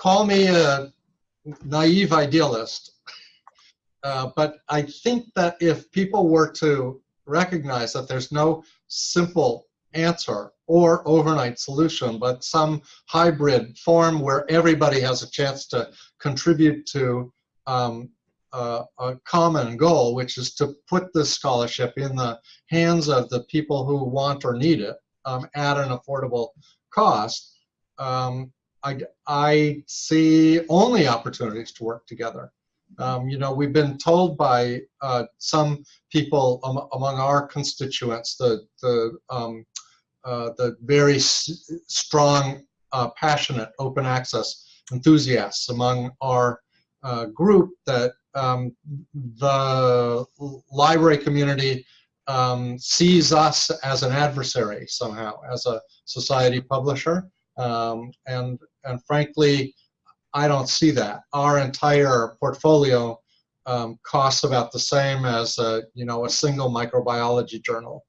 call me a naive idealist, uh, but I think that if people were to recognize that there's no simple answer or overnight solution, but some hybrid form where everybody has a chance to contribute to um, uh, a common goal, which is to put this scholarship in the hands of the people who want or need it um, at an affordable cost, um, I, I see only opportunities to work together. Um, you know, we've been told by uh, some people am among our constituents, the the um, uh, the very strong, uh, passionate open access enthusiasts among our uh, group, that um, the library community um, sees us as an adversary somehow, as a society publisher, um, and and frankly, I don't see that. Our entire portfolio um, costs about the same as a, you know a single microbiology journal.